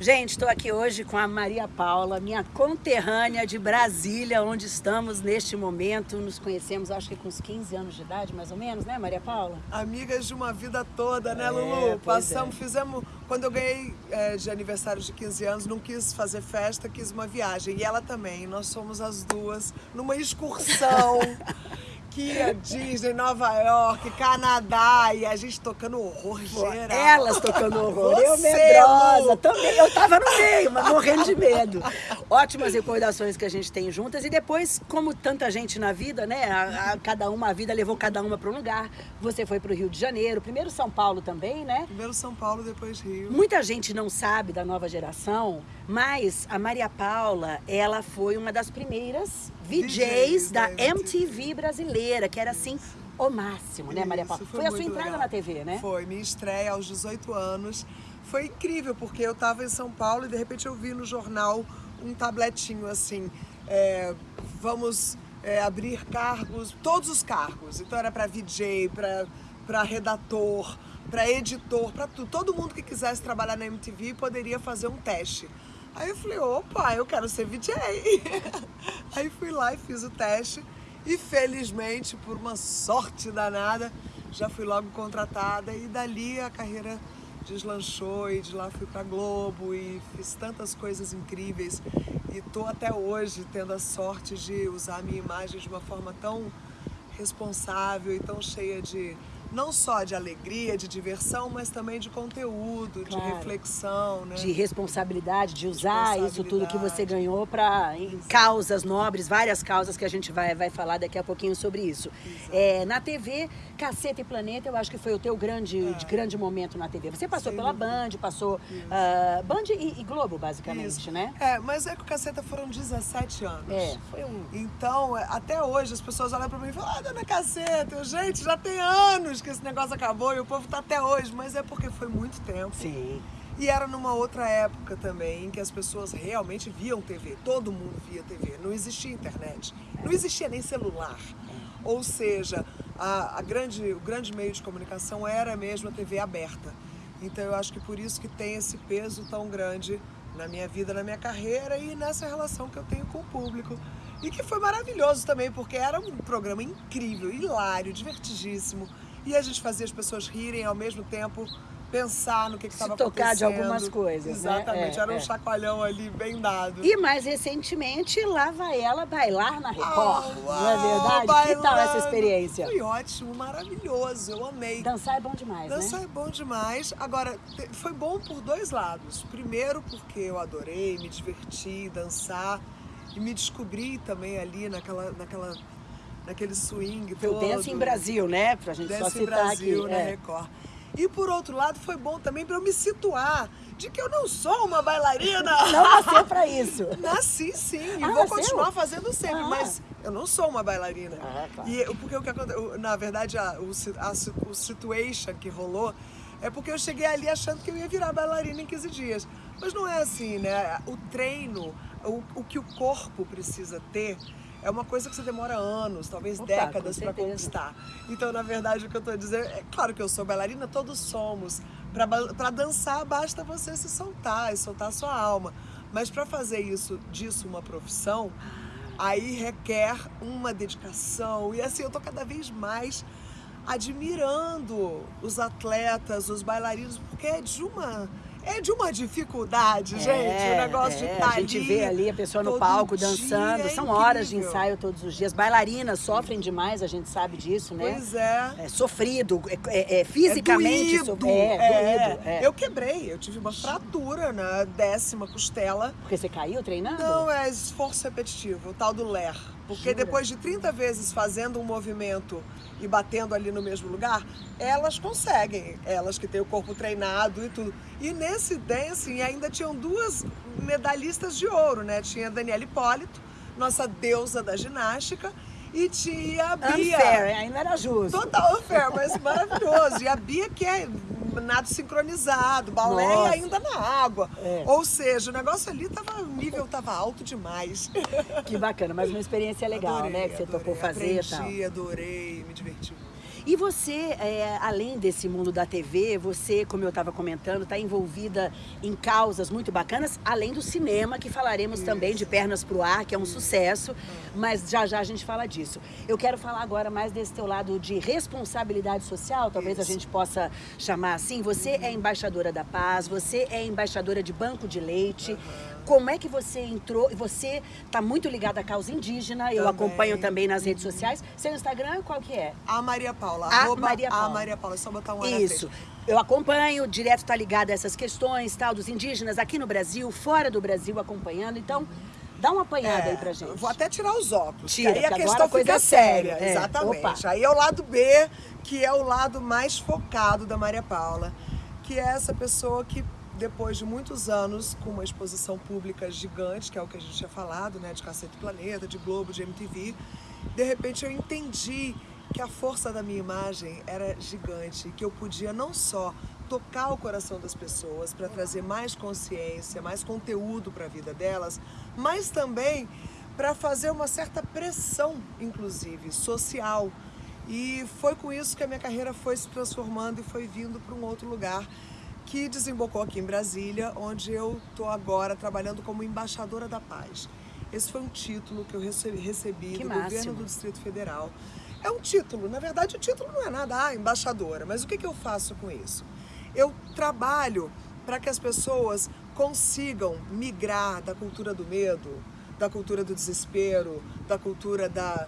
Gente, estou aqui hoje com a Maria Paula, minha conterrânea de Brasília, onde estamos neste momento. Nos conhecemos, acho que com uns 15 anos de idade, mais ou menos, né, Maria Paula? Amigas de uma vida toda, né, É, Lulu? pois Passamos, é. fizemos. Quando eu ganhei é, de aniversário de 15 anos, não quis fazer festa, quis uma viagem. E ela também. Nós somos as duas numa excursão. que a Disney, Nova York, Canadá, e a gente tocando horror geral. Elas tocando horror, eu Você, medrosa, Lu. também, eu tava no meio, mas morrendo de medo. Ótimas recordações que a gente tem juntas e depois, como tanta gente na vida, né, a, a- cada uma, a vida levou cada uma para um lugar. Você foi para o Rio de Janeiro, primeiro São Paulo também, né? Primeiro São Paulo, depois Rio. Muita gente não sabe da nova geração, mas a Maria Paula, ela foi uma das primeiras VJs, da MTV brasileira, que era assim o máximo, né, Maria Paula? Isso, Foi, a sua entrada legal. na TV, né? Foi, minha estreia aos 18 anos. Foi incrível, porque eu estava em São Paulo e de repente eu vi no jornal um tabletinho assim, é, vamos é, abrir cargos, todos os cargos. Então era para VJ, para redator, para editor, para tudo. Todo mundo que quisesse trabalhar na MTV poderia fazer um teste. Aí eu falei, opa, eu quero ser VJ. Aí fui lá e fiz o teste e felizmente, por uma sorte danada, já fui logo contratada e dali a carreira deslanchou e de lá fui pra Globo e fiz tantas coisas incríveis e tô até hoje tendo a sorte de usar a minha imagem de uma forma tão responsável e tão cheia de não só de alegria, de diversão, mas também de conteúdo, de Claro. reflexão, né? de responsabilidade, de usar isso tudo que você Responsabilidade. ganhou para causas nobres, várias causas que a gente vai, vai falar daqui a pouquinho sobre isso. É, na TV, Caceta e Planeta, eu acho que foi o teu grande, de grande momento na TV. Você passou Sem pela dúvida. Band, passou ah, Band e, e Globo, basicamente, Isso. né? É, mas é que o Caceta foram 17 anos. É, foi um... Então, é, até hoje, as pessoas olham pra mim e falam, ah, dona Caceta, eu, gente, já tem anos que esse negócio acabou e o povo tá até hoje, mas é porque foi muito tempo. Sim. E era numa outra época também, em que as pessoas realmente viam TV, todo mundo via TV, não existia internet, não existia nem celular. Ou seja, a, a grande, o grande meio de comunicação era mesmo a TV aberta. Então eu acho que por isso que tem esse peso tão grande na minha vida, na minha carreira e nessa relação que eu tenho com o público. E que foi maravilhoso também, porque era um programa incrível, hilário, divertidíssimo. E a gente fazia as pessoas rirem ao mesmo tempo pensar no que estava tocar de acontecendo. algumas coisas, né? Exatamente, É, era um é. chacoalhão ali bem dado. E mais recentemente, lá vai ela bailar na Record, Uau, não é verdade? Que tal essa bailando. experiência? Foi ótimo, maravilhoso, eu amei. Dançar é bom demais, Dançar né? é bom demais. Agora, foi bom por dois lados. Primeiro, porque eu adorei, me diverti, dançar e me descobri também ali naquela, naquela, naquele swing Foi o todo. Dance em Brasil, né? Pra gente só Dance em citar Brasil, aqui. na é. Record. E por outro lado, foi bom também para eu me situar de que eu não sou uma bailarina. Não nasceu pra isso. Nasci sim, e Ah, vou nasceu? continuar fazendo sempre, Ah. mas eu não sou uma bailarina. Ah, claro. E porque o que aconteceu, na verdade, a, o, a, o situation que rolou é porque eu cheguei ali achando que eu ia virar bailarina em 15 dias. Mas não é assim, né? O treino, o, o que o corpo precisa ter. É uma coisa que você demora anos, talvez Opa, décadas para conquistar. Então, na verdade, o que eu tô dizendo é claro que eu sou bailarina, todos somos. Para dançar, basta você se soltar e soltar a sua alma. Mas para fazer isso disso uma profissão, aí requer uma dedicação. E assim, eu tô cada vez mais admirando os atletas, os bailarinos, porque é de uma é de uma dificuldade, gente, o negócio de é, estar A gente ali vê ali a pessoa no palco dançando. é São horas de ensaio todos os dias. Bailarinas sofrem demais, a gente sabe disso, né? Pois é. É sofrido, é, é- é fisicamente é doído. é, é. Eu quebrei, eu tive uma fratura na décima costela. Porque você caiu treinando? Não, é esforço repetitivo, o tal do LER. Porque Jura? depois de 30 vezes fazendo um movimento e batendo ali no mesmo lugar, elas conseguem, elas que têm o corpo treinado e tudo. E nesse dancing ainda tinham duas medalhistas de ouro, né? Tinha a Daniela Hipólito, nossa deusa da ginástica, e tinha a Bia. Unfair, ainda era justo. Total unfair, mas maravilhoso. E a Bia que é nado sincronizado, balé Nossa. ainda na água. É. Ou seja, o negócio ali tava, o nível tava alto demais. Que bacana, mas uma experiência legal, Adorei, né? Que você adorei. tocou fazer e tal. Aprendi, adorei, me diverti muito. E você, é, além desse mundo da TV, você, como eu estava comentando, está envolvida em causas muito bacanas, além do cinema, que falaremos Isso. também de Pernas pro Ar, que é um sucesso, mas já já a gente fala disso. Eu quero falar agora mais desse teu lado de responsabilidade social, talvez Isso. a gente possa chamar assim. Você é embaixadora da paz, você é embaixadora de banco de leite. Uhum. Como é que você entrou? Você está muito ligada à causa indígena, eu acompanho também nas redes sociais. Seu Instagram qual que é? A Maria Paula. A Maria Paula. A Maria Paula, é só botar um Isso. Eu acompanho, direto está ligada a essas questões, tal, dos indígenas aqui no Brasil, fora do Brasil, acompanhando. Então, Dá uma apanhada é, aí pra gente. Vou até tirar os óculos. Tira, aí a questão fica séria. É. Exatamente. Opa. Aí é o lado B, que é o lado mais focado da Maria Paula, que é essa pessoa que depois de muitos anos com uma exposição pública gigante, que é o que a gente tinha falado, né, de Cacete Planeta, de Globo, de MTV, de repente eu entendi que a força da minha imagem era gigante, que eu podia não só tocar o coração das pessoas para trazer mais consciência, mais conteúdo para a vida delas, mas também para fazer uma certa pressão, inclusive, social. E foi com isso que a minha carreira foi se transformando e foi vindo para um outro lugar que desembocou aqui em Brasília, onde eu estou agora trabalhando como embaixadora da paz. Esse foi um título que eu recebi, recebi do máximo. governo do Distrito Federal. É um título, na verdade o título não é nada, ah, embaixadora, mas o que, que eu faço com isso? Eu trabalho para que as pessoas consigam migrar da cultura do medo, da cultura do desespero, da cultura da,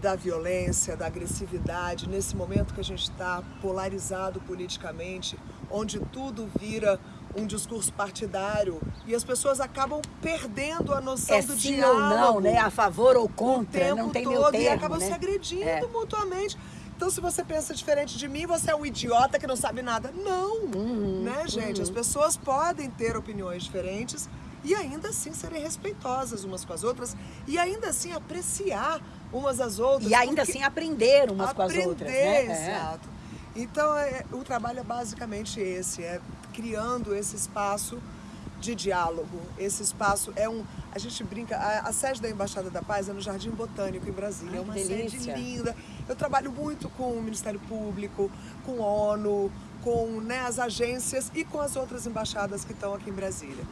da violência, da agressividade, nesse momento que a gente está polarizado politicamente, onde tudo vira um discurso partidário e as pessoas acabam perdendo a noção é do sim diálogo. ou não, né? A favor ou contra, não tem todo, meu termo, E acabam né? se agredindo é. mutuamente. Então, se você pensa diferente de mim, você é um idiota que não sabe nada. Não, uhum, né, gente? Uhum. As pessoas podem ter opiniões diferentes e ainda assim serem respeitosas umas com as outras e ainda assim apreciar umas às outras. E ainda assim aprender umas aprender, com as outras, né? É. Exato. É. Então, é, o trabalho é basicamente esse, é criando esse espaço de diálogo. Esse espaço é um... A gente brinca, a, a sede da Embaixada da Paz é no Jardim Botânico, em Brasília. Ai, é uma delícia. sede linda. Eu trabalho muito com o Ministério Público, com a ONU, com né, as agências e com as outras embaixadas que estão aqui em Brasília.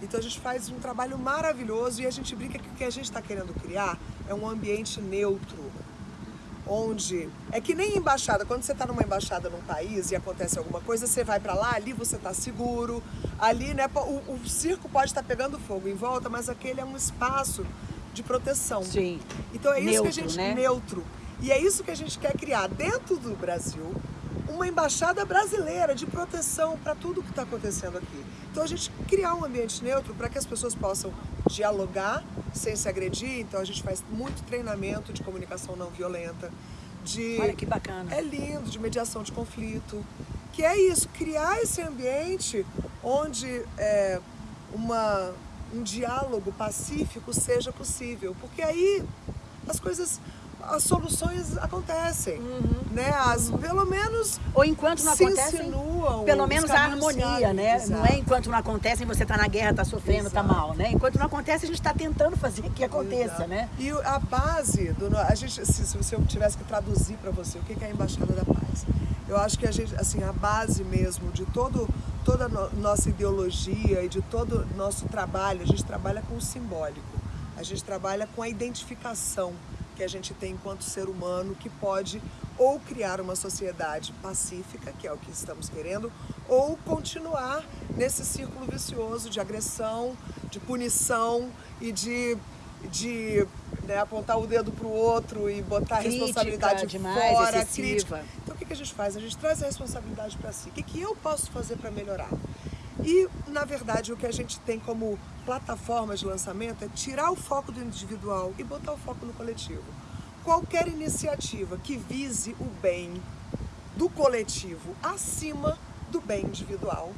Então a gente faz um trabalho maravilhoso e a gente brinca que o que a gente está querendo criar é um ambiente neutro, onde é que nem embaixada, quando você está numa embaixada num país e acontece alguma coisa, você vai para lá, ali você está seguro, ali né, o, o circo pode estar tá pegando fogo em volta, mas aquele é um espaço de proteção. Sim. Então é isso neutro, que a gente né? neutro. E é isso que a gente quer criar dentro do Brasil, uma embaixada brasileira de proteção para tudo que está acontecendo aqui. Então a gente criar um ambiente neutro para que as pessoas possam dialogar sem se agredir. Então a gente faz muito treinamento de comunicação não violenta, de Olha que bacana. É lindo, de mediação de conflito, que é isso, criar esse ambiente onde é, uma, um diálogo pacífico seja possível, porque aí as coisas as soluções acontecem, uhum. né? As, pelo menos ou enquanto não acontece, pelo menos a harmonia, né? Exato. Não é enquanto não acontece você está na guerra, está sofrendo, está mal, né? Enquanto não acontece a gente está tentando fazer que aconteça, exato. né? E a base do a gente se, se eu tivesse que traduzir para você o que é a embaixada da paz, eu acho que a gente assim a base mesmo de todo toda no, nossa ideologia e de todo nosso trabalho, a gente trabalha com o simbólico. A gente trabalha com a identificação que a gente tem enquanto ser humano que pode ou criar uma sociedade pacífica, que é o que estamos querendo, ou continuar nesse círculo vicioso de agressão, de punição e de, de né, apontar o dedo para o outro e botar crítica, a responsabilidade demais, fora, excessiva. crítica. Então o que, a gente faz? A gente traz a responsabilidade para si. O que eu posso fazer para melhorar? E, na verdade, o que a gente tem como plataforma de lançamento é tirar o foco do individual e botar o foco no coletivo. Qualquer iniciativa que vise o bem do coletivo acima do bem individual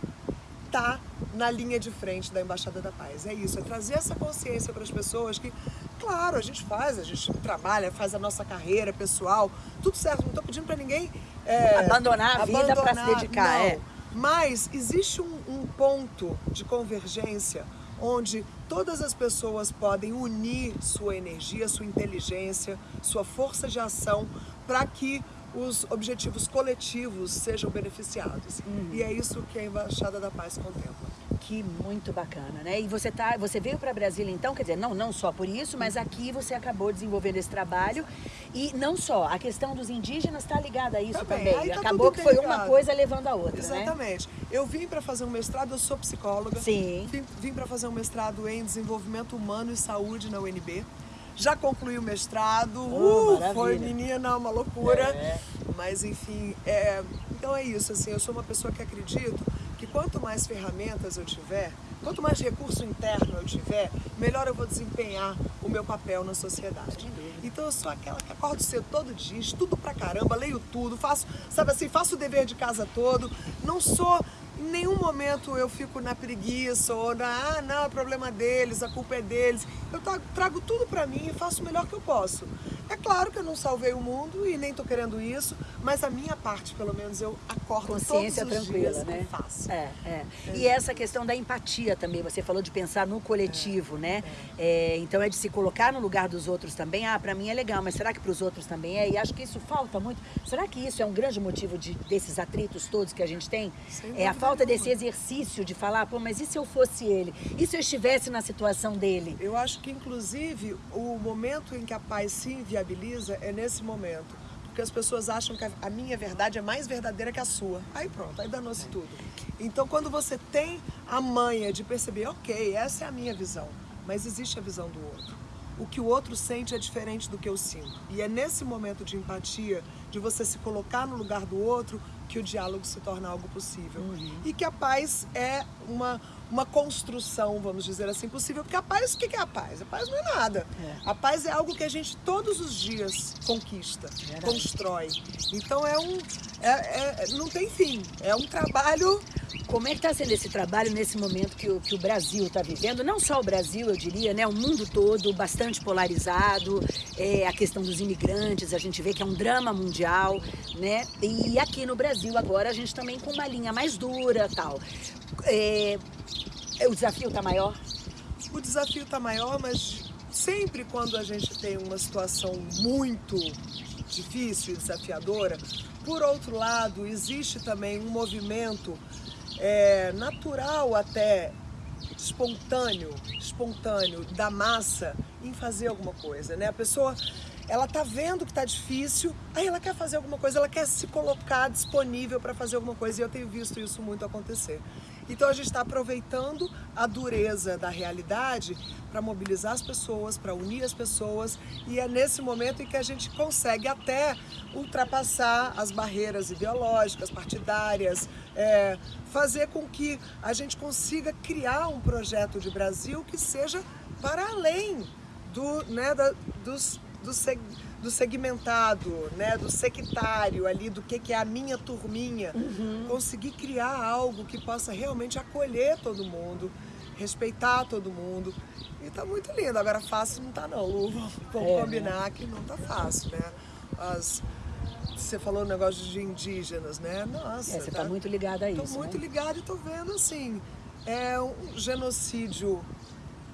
está na linha de frente da Embaixada da Paz. É isso, é trazer essa consciência para as pessoas que, claro, a gente faz, a gente trabalha, faz a nossa carreira pessoal, tudo certo, não estou pedindo para ninguém é, abandonar a vida para se dedicar. Não. É. Mas existe um, um ponto de convergência onde todas as pessoas podem unir sua energia, sua inteligência, sua força de ação para que os objetivos coletivos sejam beneficiados. Uhum. E é isso que a Embaixada da Paz contempla. Que muito bacana, né? E você tá, você veio para Brasília então, quer dizer, não, não só por isso, mas aqui você acabou desenvolvendo esse trabalho e não só, a questão dos indígenas está ligada a isso também. também. Tá acabou que foi ligado. uma coisa levando a outra, né? Exatamente. Né? Eu vim para fazer um mestrado, eu sou psicóloga. Sim. Vim, vim para fazer um mestrado em desenvolvimento humano e saúde na UNB. Já concluí o mestrado, oh, uh, foi menina, uma loucura. É. Mas enfim, é, então é isso, assim, eu sou uma pessoa que acredito quanto mais ferramentas eu tiver, quanto mais recurso interno eu tiver, melhor eu vou desempenhar o meu papel na sociedade. Então eu sou aquela que acordo cedo todo dia, estudo pra caramba, leio tudo, faço, sabe assim, faço o dever de casa todo, não sou em nenhum momento eu fico na preguiça ou na, ah, não, é problema deles, a culpa é deles. Eu trago tudo para mim e faço o melhor que eu posso. É claro que eu não salvei o mundo e nem estou querendo isso, mas a minha parte, pelo menos, eu acordo Consciência todos os tranquila, dias né? faço. É, é, é. E essa questão da empatia também, você falou de pensar no coletivo, é, né? É. então é de se colocar no lugar dos outros também. Ah, para mim é legal, mas será que para os outros também é? E acho que isso falta muito. Será que isso é um grande motivo de, desses atritos todos que a gente tem? é a falta desse exercício de falar, pô, mas e se eu fosse ele? E se eu estivesse na situação dele? Eu acho que, inclusive, o momento em que a paz se viabiliza é nesse momento. Porque as pessoas acham que a minha verdade é mais verdadeira que a sua. Aí pronto, aí danou-se tudo. Então quando você tem a manha de perceber, ok, essa é a minha visão, mas existe a visão do outro. O que o outro sente é diferente do que eu sinto. E é nesse momento de empatia, de você se colocar no lugar do outro, que o diálogo se torna algo possível. Uhum. E que a paz é uma, uma construção, vamos dizer assim, possível. Porque a paz, o que é a paz? A paz não é nada. É. A paz é algo que a gente todos os dias conquista, Verdade. constrói. Então é um. É, é, não tem fim. É um trabalho como é que está sendo esse trabalho nesse momento que o, que o Brasil está vivendo? Não só o Brasil, eu diria, né? O mundo todo, bastante polarizado. É, a questão dos imigrantes, a gente vê que é um drama mundial, né? E aqui no Brasil agora a gente também com uma linha mais dura tal. É, o desafio está maior? O desafio está maior, mas sempre quando a gente tem uma situação muito difícil e desafiadora, por outro lado, existe também um movimento é, natural até, espontâneo, espontâneo da massa em fazer alguma coisa, né? A pessoa, ela tá vendo que tá difícil, aí ela quer fazer alguma coisa, ela quer se colocar disponível para fazer alguma coisa e eu tenho visto isso muito acontecer. Então a gente está aproveitando a dureza da realidade para mobilizar as pessoas, para unir as pessoas e é nesse momento em que a gente consegue até ultrapassar as barreiras ideológicas, partidárias, é, fazer com que a gente consiga criar um projeto de Brasil que seja para além do, né, da, dos, dos do segmentado, né, do sectário ali, do que, que é a minha turminha, uhum. conseguir criar algo que possa realmente acolher todo mundo, respeitar todo mundo. E tá muito lindo. Agora fácil não tá não, Lu. Vamos é, combinar né? que não tá fácil, né? As, você falou o negócio de indígenas, né? Nossa. É, você tá, tá muito ligada a isso. Tô muito né? ligada e tô vendo assim. É um genocídio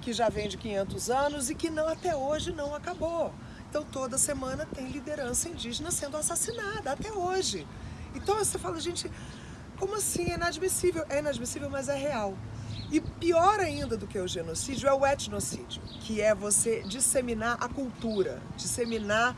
que já vem de 500 anos e que não até hoje não acabou. Então toda semana tem liderança indígena sendo assassinada, até hoje. Então você fala, gente, como assim? É inadmissível. É inadmissível, mas é real. E pior ainda do que o genocídio é o etnocídio, que é você disseminar a cultura, disseminar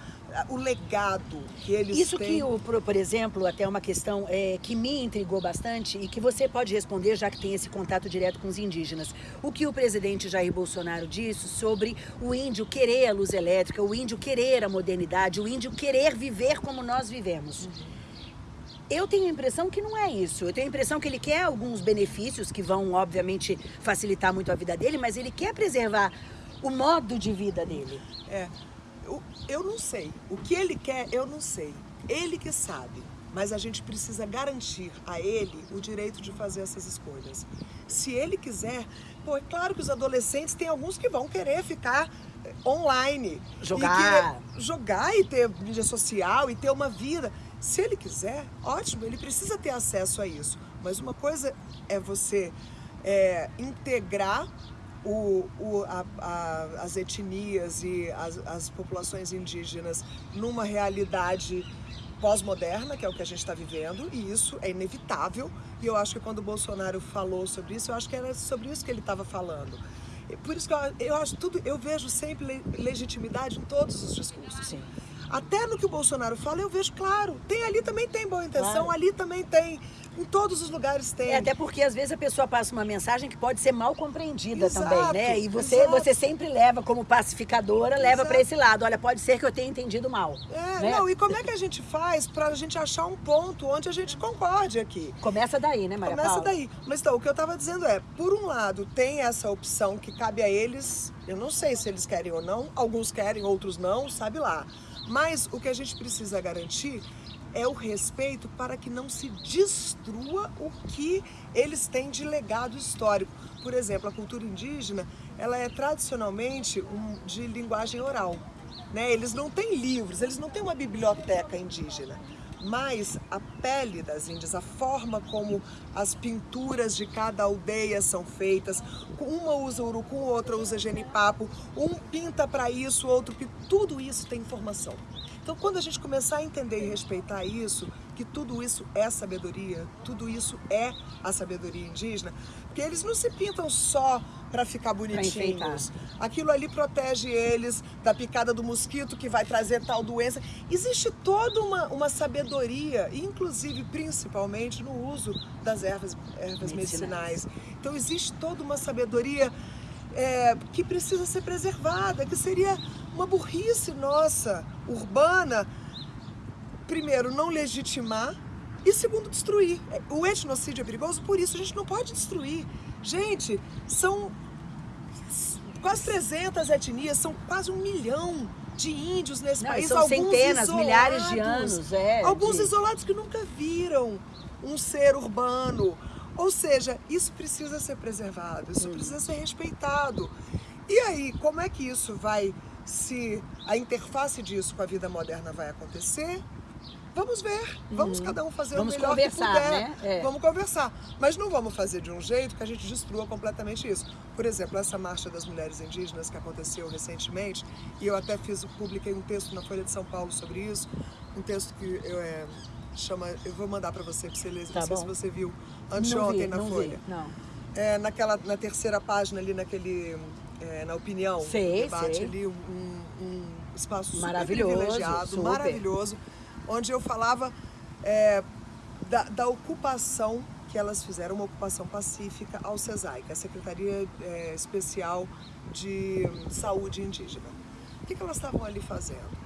o legado que eles Isso têm. Isso que, por, exemplo, até uma questão é, que me intrigou bastante e que você pode responder, já que tem esse contato direto com os indígenas. O que o presidente Jair Bolsonaro disse sobre o índio querer a luz elétrica, o índio querer a modernidade, o índio querer viver como nós vivemos. Uhum. Eu tenho a impressão que não é isso. Eu tenho a impressão que ele quer alguns benefícios que vão, obviamente, facilitar muito a vida dele, mas ele quer preservar o modo de vida dele. É, eu, não sei. O que ele quer, eu não sei. Ele que sabe. Mas a gente precisa garantir a ele o direito de fazer essas escolhas. Se ele quiser, pô, é claro que os adolescentes tem alguns que vão querer ficar eh, online. Jogar. E jogar e ter mídia social e ter uma vida. Se ele quiser, ótimo, ele precisa ter acesso a isso. Mas uma coisa é você é, integrar o, o, a, a, as etnias e as, as populações indígenas numa realidade pós-moderna, que é o que a gente está vivendo, e isso é inevitável. E eu acho que quando o Bolsonaro falou sobre isso, eu acho que era sobre isso que ele estava falando. Por isso que eu, eu acho tudo, eu vejo sempre legitimidade em todos os discursos. Sim. Até no que o Bolsonaro fala, eu vejo claro. Tem ali também tem boa intenção, Claro. ali também tem. Em todos os lugares tem. É, até porque às vezes a pessoa passa uma mensagem que pode ser mal compreendida Exato, também, né? E você, exato. você sempre leva como pacificadora, leva para esse lado. Olha, pode ser que eu tenha entendido mal. É, né? não, e como é que a gente faz pra gente achar um ponto onde a gente concorde aqui? Começa daí, né, Maria Começa Paula? daí. Mas então, o que eu tava dizendo é, por um lado, tem essa opção que cabe a eles, eu não sei se eles querem ou não, alguns querem, outros não, sabe lá. Mas o que a gente precisa garantir é o respeito para que não se destrua o que eles têm de legado histórico. Por exemplo, a cultura indígena, ela é tradicionalmente um, de linguagem oral. Né? Eles não têm livros, eles não têm uma biblioteca indígena. Mas a pele das índias, a forma como as pinturas de cada aldeia são feitas, uma usa urucum, outra usa genipapo, um pinta para isso, outro tudo isso tem informação. Então, quando a gente começar a entender e respeitar isso, que tudo isso é sabedoria, tudo isso é a sabedoria indígena, porque eles não se pintam só para ficar bonitinhos. Aquilo ali protege eles da picada do mosquito que vai trazer tal doença. Existe toda uma, uma sabedoria, inclusive, principalmente no uso das ervas, ervas medicinais. Medicinais. Então, existe toda uma sabedoria é, que precisa ser preservada, que seria uma burrice nossa, urbana, primeiro, não legitimar e segundo, destruir. O etnocídio é perigoso, por isso a gente não pode destruir. Gente, são quase 300 etnias, são quase um milhão de índios nesse Não, país. são alguns centenas, milhares de isolados, anos, é, Alguns de- isolados que nunca viram um ser urbano. Ou seja, isso precisa ser preservado, isso precisa ser respeitado. E aí, como é que isso vai se a interface disso com a vida moderna vai acontecer? Vamos ver, vamos cada um fazer Vamos o melhor que puder. né? É. Vamos conversar, mas não vamos fazer de um jeito que a gente destrua completamente isso. Por exemplo, essa marcha das mulheres indígenas que aconteceu recentemente, e eu até fiz, publiquei um texto na Folha de São Paulo sobre isso, um texto que eu é, chama, eu vou mandar para você para você ler, Tá não sei se bom. você viu anteontem na não Folha. Vi, não. É, naquela, na terceira página ali, naquele, é, na opinião, Sei, debate sei. ali, um, um espaço super Maravilhoso, privilegiado, super. maravilhoso, onde eu falava é, da, da ocupação que elas fizeram, uma ocupação pacífica ao CESAI, que é a Secretaria é, Especial de Saúde Indígena. O que, que elas estavam ali fazendo?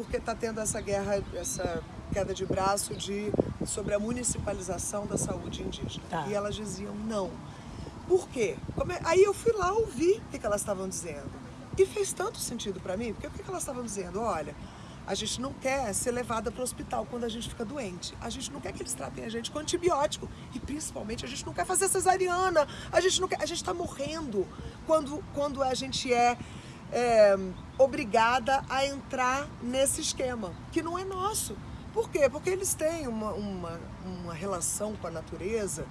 porque está tendo essa guerra, essa queda de braço de, sobre a municipalização da saúde indígena. Tá. E elas diziam não. Por quê? É- Aí eu fui lá ouvir o que, que elas estavam dizendo. E fez tanto sentido para mim, porque o que, que elas estavam dizendo? Olha, a gente não quer ser levada para o hospital quando a gente fica doente. A gente não quer que eles tratem a gente com antibiótico. E principalmente a gente não quer fazer cesariana. A gente não quer. A gente está morrendo quando, quando a gente é é, obrigada a entrar nesse esquema, que não é nosso. Por quê? Porque eles têm uma, uma, uma relação com a natureza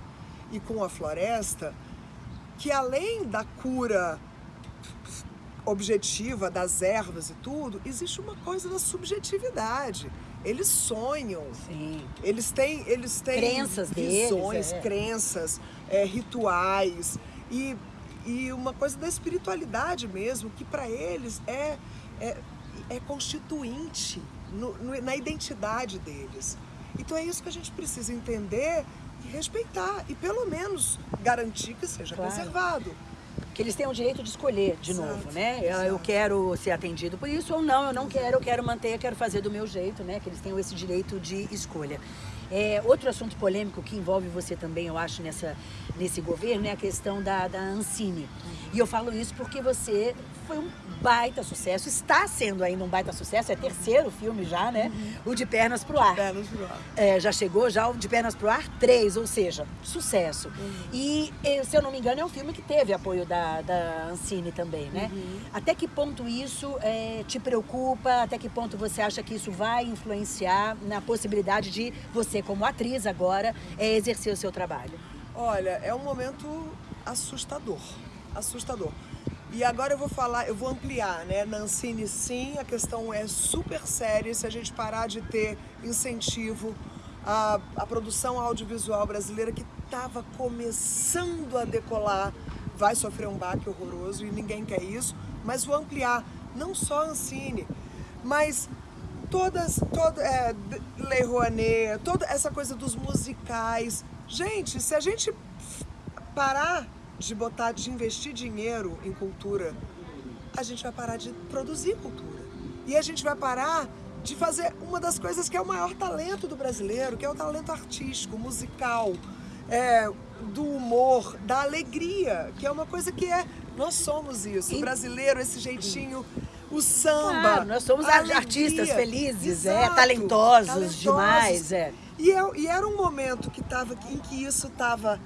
e com a floresta que além da cura objetiva das ervas e tudo, existe uma coisa da subjetividade. Eles sonham, Sim. eles têm, eles têm Crenças deles, visões, é. crenças, é, rituais e, e uma coisa da espiritualidade mesmo, que para eles é, é, é constituinte no- no- na identidade deles. Então é isso que a gente precisa entender e respeitar e pelo menos garantir que seja Claro. preservado. Que eles têm o direito de escolher de Exato, novo, né? Eu, quero ser atendido por isso ou não, eu não quero, eu quero manter, eu quero fazer do meu jeito, né? Que eles tenham esse direito de escolha. É, outro assunto polêmico que envolve você também, eu acho, nessa, nesse governo é a questão da, da Ancine. E eu falo isso porque você foi um baita sucesso, está sendo ainda um baita sucesso, é terceiro filme já, né? O De Pernas pro Ar. Pernas pro ar. É, já chegou já o De Pernas pro Ar 3, ou seja, sucesso. Uhum. E, se eu não me engano, é um filme que teve apoio da, da Ancine também, né? Uhum. Até que ponto isso eh, te preocupa? Até que ponto você acha que isso vai influenciar na possibilidade de você, como atriz agora, eh, exercer o seu trabalho? Olha, é um momento assustador. Assustador. E agora eu vou falar, eu vou ampliar, né? Nancine sim, a questão é super séria se a gente parar de ter incentivo à, à produção audiovisual brasileira que estava começando a decolar, vai sofrer um baque horroroso e ninguém quer isso, mas vou ampliar, não só Ancine, mas todas, toda, é, Lei Rouanet, toda essa coisa dos musicais. Gente, se a gente parar de botar, de investir dinheiro em cultura, a gente vai parar de produzir cultura. E a gente vai parar de fazer uma das coisas que é o maior talento do brasileiro, que é o talento artístico, musical, é, do humor, da alegria, que é uma coisa que é. Nós somos isso. O brasileiro, esse jeitinho o samba. Claro, nós somos artistas felizes, é, Exato, é, talentosos, talentosos, demais. É. E, é, e era um momento que tava, em que isso estava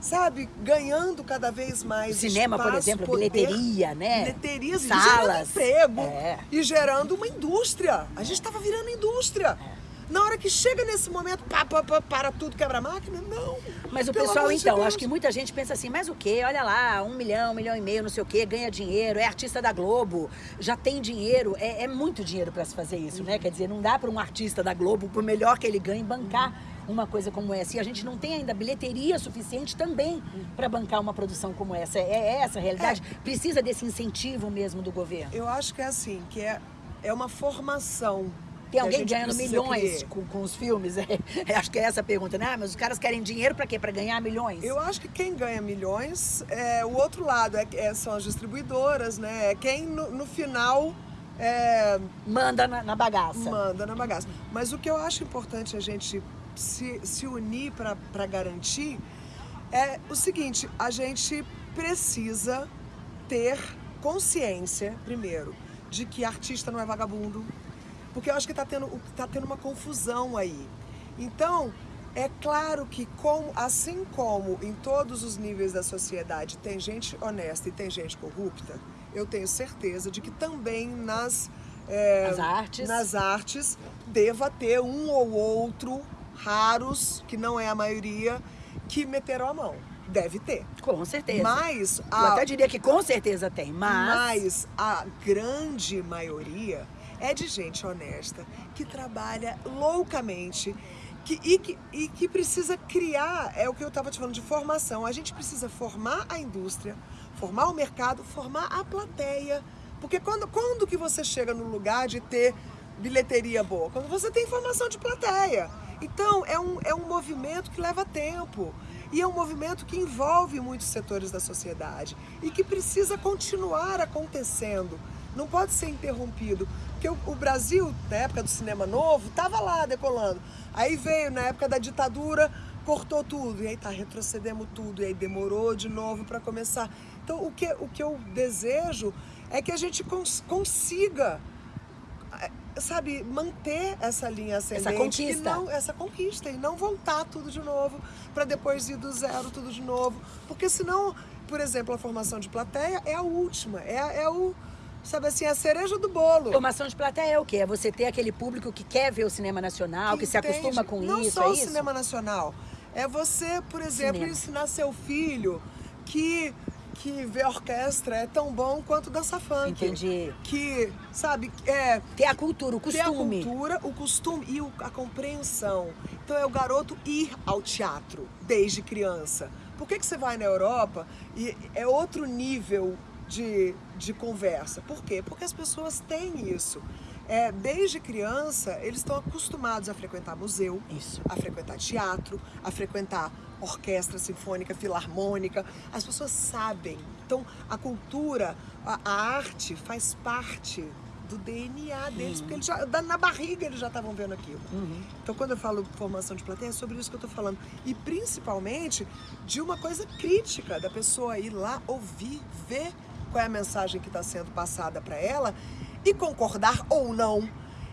sabe, ganhando cada vez mais Cinema, espaço, por exemplo, poder, bilheteria, né? Bilheterias, Salas. e gerando emprego. É. E gerando uma indústria. A gente estava virando indústria. É. Na hora que chega nesse momento, pá, pá, pá, para tudo, quebra a máquina, não. Mas o pessoal, então, de acho que muita gente pensa assim, mas o quê? Olha lá, um milhão, um milhão e meio, não sei o quê, ganha dinheiro, é artista da Globo, já tem dinheiro, é, é muito dinheiro para se fazer isso, né? Quer dizer, não dá para um artista da Globo, por melhor que ele ganhe, bancar uma coisa como essa. E a gente não tem ainda bilheteria suficiente também para bancar uma produção como essa. É, é essa a realidade? É. Precisa desse incentivo mesmo do governo? Eu acho que é assim, que é, é uma formação tem alguém ganhando milhões com, com, os filmes? É, acho que é essa a pergunta, né? Ah, mas os caras querem dinheiro para quê? Para ganhar milhões? Eu acho que quem ganha milhões é o outro lado, é, é são as distribuidoras, né? É quem no, no final. É, manda na, na, bagaça. Manda na bagaça. Mas o que eu acho importante a gente se, se unir para garantir é o seguinte: a gente precisa ter consciência, primeiro, de que artista não é vagabundo, porque eu acho que está tendo, tá tendo uma confusão aí. Então, é claro que, com, assim como em todos os níveis da sociedade tem gente honesta e tem gente corrupta, eu tenho certeza de que também nas, é, artes. nas artes deva ter um ou outro, raros, que não é a maioria, que meteram a mão. Deve ter. Com certeza. Mas. A, eu até diria que com certeza tem, mas. Mas a grande maioria é de gente honesta, que trabalha loucamente, que, e, que, e que precisa criar, é o que eu estava te falando de formação. A gente precisa formar a indústria, formar o mercado, formar a plateia. Porque quando, quando que você chega no lugar de ter bilheteria boa? Quando você tem formação de plateia. Então, é um, é um movimento que leva tempo. E é um movimento que envolve muitos setores da sociedade e que precisa continuar acontecendo não pode ser interrompido. Porque o, o Brasil, na época do cinema novo, estava lá decolando. Aí veio, na época da ditadura, cortou tudo. E aí tá, retrocedemos tudo. E aí demorou de novo para começar. Então, o que, o que eu desejo é que a gente cons consiga é, sabe, manter essa linha ascendente. Essa conquista. E não, essa conquista. E não voltar tudo de novo, para depois ir do zero tudo de novo. Porque senão, por exemplo, a formação de plateia é a última. É, é o sabe assim, a cereja do bolo. Formação de plateia é o quê? É você ter aquele público que quer ver o cinema nacional, que, que se acostuma com não isso, Não só é o cinema nacional. É você, por exemplo, cinema. ensinar seu filho que que ver orquestra é tão bom quanto dança funk. Entendi. Que, sabe, é... Ter a cultura, o costume. Ter a cultura, o costume e a compreensão. Então é o garoto ir ao teatro desde criança. Por que, que você vai na Europa e é outro nível de, de conversa. Por quê? Porque as pessoas têm isso. É, desde criança, eles estão acostumados a frequentar museu, isso. a frequentar teatro, a frequentar orquestra sinfônica, filarmônica. As pessoas sabem. Então, a cultura, a, a arte faz parte do DNA deles, uhum. porque eles já, na barriga eles já estavam vendo aquilo. Uhum. Então, quando eu falo formação de plateia, é sobre isso que eu estou falando. E principalmente de uma coisa crítica, da pessoa ir lá ouvir, ver qual é a mensagem que está sendo passada para ela e concordar ou não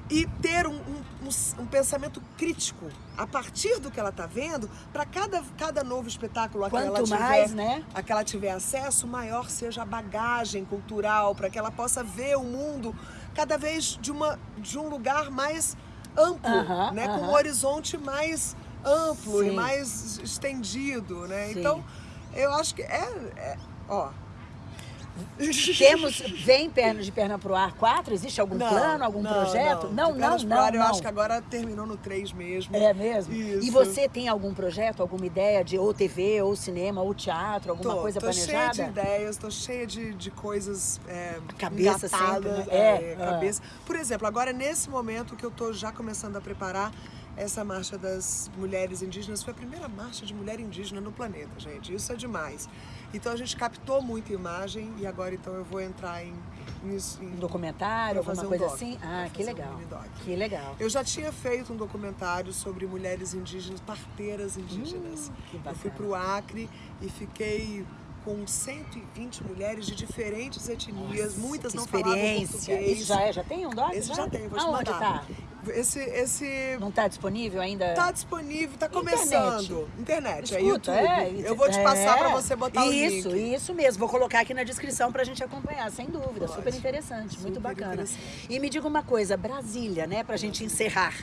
e ter um, um, um, pensamento crítico a partir do que ela está vendo para cada, cada novo espetáculo a que, ela tiver, mais, né? a que ela tiver acesso, maior seja a bagagem cultural para que ela possa ver o mundo cada vez de, uma, de um lugar mais amplo, uh -huh, né? Uh -huh. com um horizonte mais amplo Sim. e mais estendido. Né? Então, eu acho que é, é ó, Temos, vem perna de perna pro ar 4? Existe algum Não, plano, algum não, projeto? Não, não, pernas pro não, ar, Eu não. acho que agora terminou no 3 mesmo. É mesmo? Isso. E você tem algum projeto, alguma ideia de ou TV, ou cinema, ou teatro, alguma Tô, coisa tô planejada? cheia de ideias, tô cheia de, de coisas é, Cabeça sempre, né? é, É, ah. cabeça. Por exemplo, agora nesse momento que eu tô já começando a preparar essa marcha das mulheres indígenas, foi a primeira marcha de mulher indígena no planeta, gente. Isso é demais. Então a gente captou muita imagem e agora então eu vou entrar em, em, Um documentário, alguma fazer um coisa doc, assim? Ah, que um legal. doc. Que legal. Eu já tinha feito um documentário sobre mulheres indígenas, parteiras indígenas. Hum, eu fui para o Acre e fiquei com 120 mulheres de diferentes etnias, muitas Que não falavam experiência. português. Isso já é? Já tem um doc? Esse já tem, vou te Aonde mandar. tá? Esse, esse Não tá disponível ainda? tá disponível, tá começando. Internet, é Escuta, YouTube. é, eu vou te passar é. para você botar isso, o link. Isso, mesmo. Vou colocar aqui na descrição pra gente acompanhar, sem dúvida. Pode. Super interessante, muito Super bacana. interessante. E me diga uma coisa, Brasília, né, pra gente encerrar.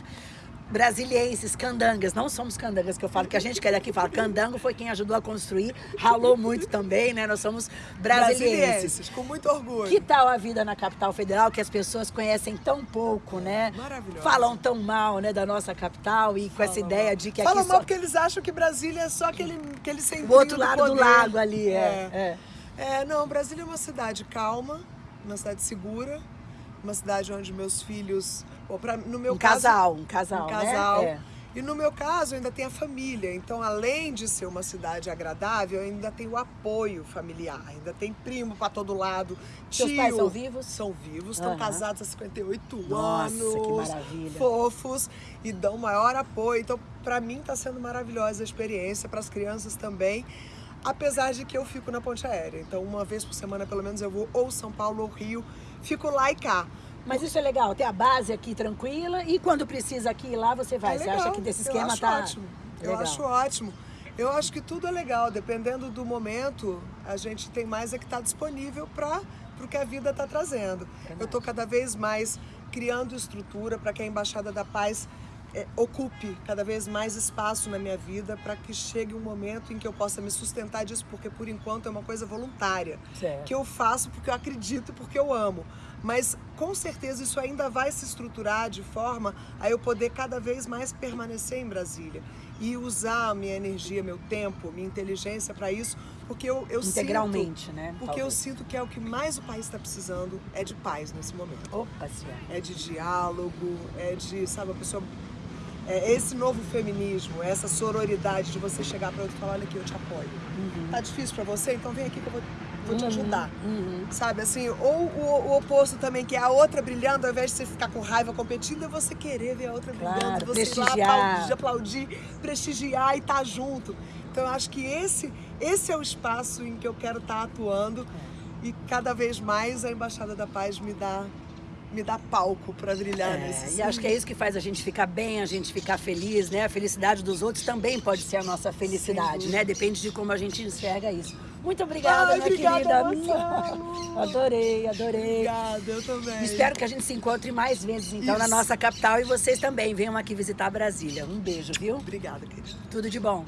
Brasilienses, candangas, não somos candangas que eu falo, que a gente que é daqui fala, candango foi quem ajudou a construir, ralou muito também, né? Nós somos brasilienses. Brasilienses, com muito orgulho. Que tal a vida na capital federal, que as pessoas conhecem tão pouco, né? Maravilhosa. Falam tão mal, né, da nossa capital e com essa ideia mal. de que aqui mal só... porque eles acham que Brasília é só aquele, aquele centrinho O outro lado do poder. lago ali, é. é. É, não, Brasília é uma cidade calma, uma cidade segura, uma cidade onde meus filhos, ou pra, no meu Um caso, casal, um casal, um né? casal. É. E no meu caso ainda tem a família, então além de ser uma cidade agradável, ainda tem o apoio familiar, ainda tem primo para todo lado, Seus tio. pais são vivos? São vivos, estão Aham. casados há 58 Nossa, anos. que maravilha. Fofos e dão maior apoio. Então, para mim está sendo maravilhosa a experiência, para as crianças também. Apesar de que eu fico na ponte aérea. Então, uma vez por semana, pelo menos, eu vou ou São Paulo ou Rio. Fico lá e cá. Mas isso é legal, ter a base aqui tranquila e quando precisa aqui e lá você vai. É você legal, acha que desse esquema eu acho tá ótimo. Eu legal. acho ótimo. Eu acho que tudo é legal, dependendo do momento, a gente tem mais é que estar disponível para o que a vida está trazendo. Eu estou cada vez mais criando estrutura para que a Embaixada da Paz eh, ocupe cada vez mais espaço na minha vida para que chegue um momento em que eu possa me sustentar disso, porque por enquanto é uma coisa voluntária. Certo. Que eu faço porque eu acredito, porque eu amo. Mas com certeza isso ainda vai se estruturar de forma a eu poder cada vez mais permanecer em Brasília e usar a minha energia, meu tempo, minha inteligência para isso, porque eu, eu Integralmente, sinto, né? Porque eu Talvez. sinto que é o que mais o país está precisando é de paz nesse momento. Opa, senhora. É de diálogo, é de, sabe, a pessoa é esse novo feminismo, essa sororidade de você chegar para outro e falar, olha aqui, eu te apoio. Tá difícil para você? Então vem aqui que eu vou, vou te Uhum, ajudar. uhum. Sabe, assim, ou o, o oposto também, que é a outra brilhando, ao invés de você ficar com raiva competindo, é você querer ver a outra Claro, brilhando, você ir lá prestigiar. aplaudir, aplaudir, prestigiar e estar junto. Então eu acho que esse, esse é o espaço em que eu quero estar atuando e cada vez mais a Embaixada da Paz me dá, me dá palco para brilhar É, nesse e acho que é isso que faz a gente ficar bem, a gente ficar feliz, né? A felicidade dos outros também pode ser a nossa felicidade, né? Depende de como a gente enxerga isso. Muito obrigada, Ai, minha obrigada, querida. Adorei, adorei. Obrigada, eu também. Espero que a gente se encontre mais vezes, então, na Isso. nossa capital e vocês também venham aqui visitar Brasília. Um beijo, viu? Obrigada, querida. Tudo de bom.